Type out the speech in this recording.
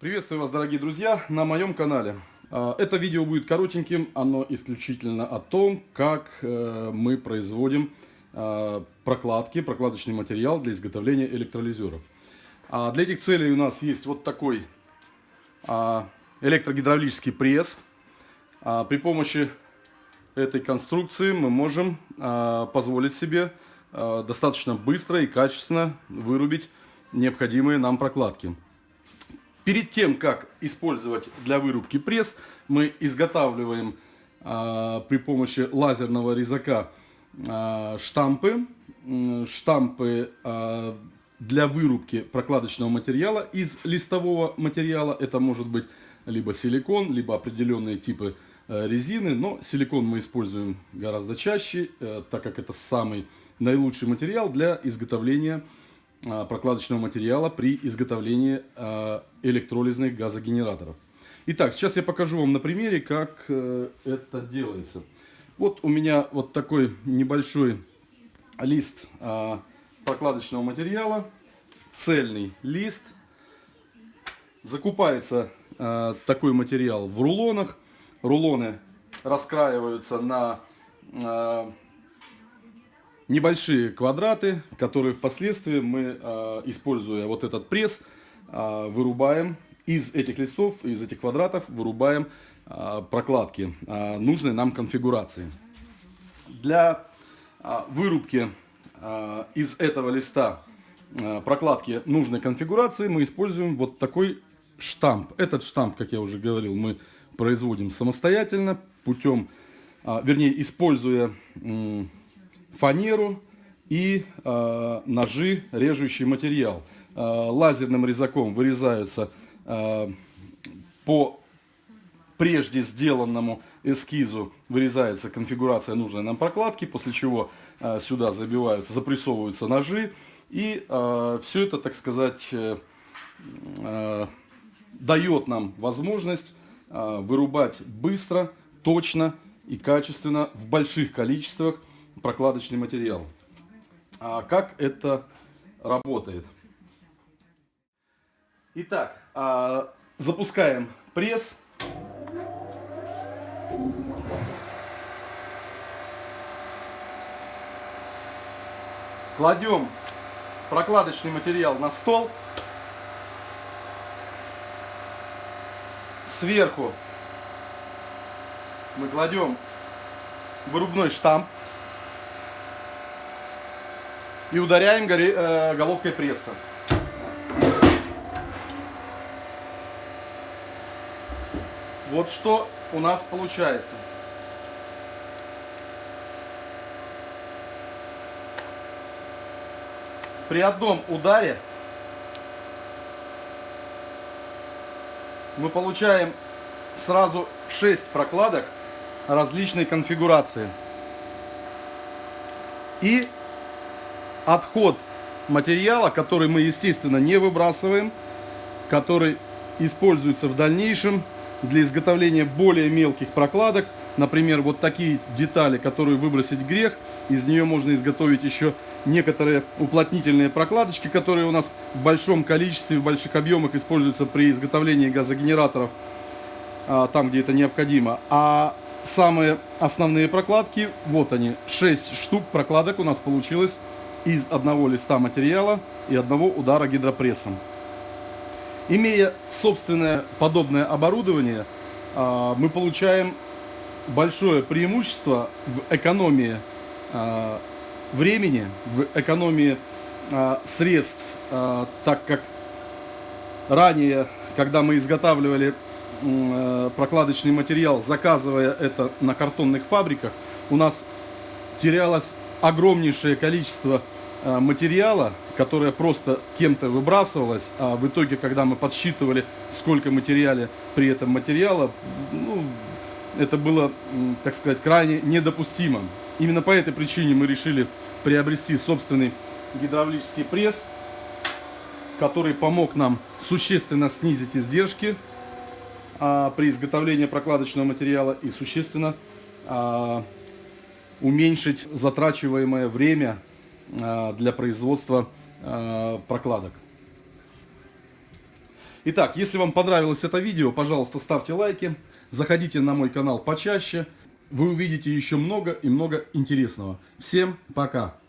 Приветствую вас, дорогие друзья, на моем канале. А, это видео будет коротеньким, оно исключительно о том, как э, мы производим а, прокладки, прокладочный материал для изготовления электролизеров. А, для этих целей у нас есть вот такой электрогидравлический пресс. При помощи этой конструкции мы можем позволить себе достаточно быстро и качественно вырубить необходимые нам прокладки. Перед тем, как использовать для вырубки пресс, мы изготавливаем э, при помощи лазерного резака э, штампы, штампы э, для вырубки прокладочного материала из листового материала. Это может быть либо силикон, либо определенные типы э, резины, но силикон мы используем гораздо чаще, э, так как это самый наилучший материал для изготовления а, прокладочного материала при изготовлении а, электролизных газогенераторов. Итак, сейчас я покажу вам на примере, как э, это делается. Вот у меня вот такой небольшой лист а, прокладочного материала, цельный лист. Закупается такой материал в рулонах. Рулоны раскраиваются на небольшие квадраты, которые впоследствии мы, а, используя вот этот пресс, а, вырубаем из этих листов, из этих квадратов, вырубаем а, прокладки нужной нам конфигурации. Для вырубки из этого листа прокладки нужной конфигурации мы используем вот такой штамп. Этот штамп, как я уже говорил, мы производим самостоятельно путем, вернее, используя фанеру и э, ножи, режущий материал. Э, лазерным резаком вырезаются э, по прежде сделанному эскизу вырезается конфигурация нужной нам прокладки, после чего э, сюда забиваются, запрессовываются ножи. И э, все это, так сказать, э, э, дает нам возможность э, вырубать быстро, точно и качественно в больших количествах прокладочный материал. А как это работает? Итак, а, запускаем пресс. Кладем прокладочный материал на стол. Сверху мы кладем вырубной штамп и ударяем э, головкой пресса. Вот что у нас получается. При одном ударе мы получаем сразу 6 прокладок различной конфигурации. И отход материала, который мы, естественно, не выбрасываем, который используется в дальнейшем для изготовления более мелких прокладок. Например, вот такие детали, которые выбросить грех, из нее можно изготовить еще некоторые уплотнительные прокладочки, которые у нас в большом количестве, в больших объемах используются при изготовлении газогенераторов, а, там, где это необходимо. А самые основные прокладки, вот они, 6 штук прокладок у нас получилось из одного листа материала и одного удара гидропрессом. Имея собственное подобное оборудование, а, мы получаем большое преимущество в экономии а, времени, в экономии а, средств, так как ранее, когда мы изготавливали прокладочный материал, заказывая это на картонных фабриках, у нас терялось огромнейшее количество э, материала, которое просто кем-то выбрасывалось, а в итоге, когда мы подсчитывали, сколько материала при этом материала, ну, это было, так сказать, крайне недопустимо. Именно по этой причине мы решили приобрести собственный гидравлический пресс, который помог нам существенно снизить издержки а, при изготовлении прокладочного материала и существенно а, уменьшить затрачиваемое время а, для производства а, прокладок. Итак, если вам понравилось это видео, пожалуйста, ставьте лайки, заходите на мой канал почаще. Вы увидите еще много и много интересного. Всем пока!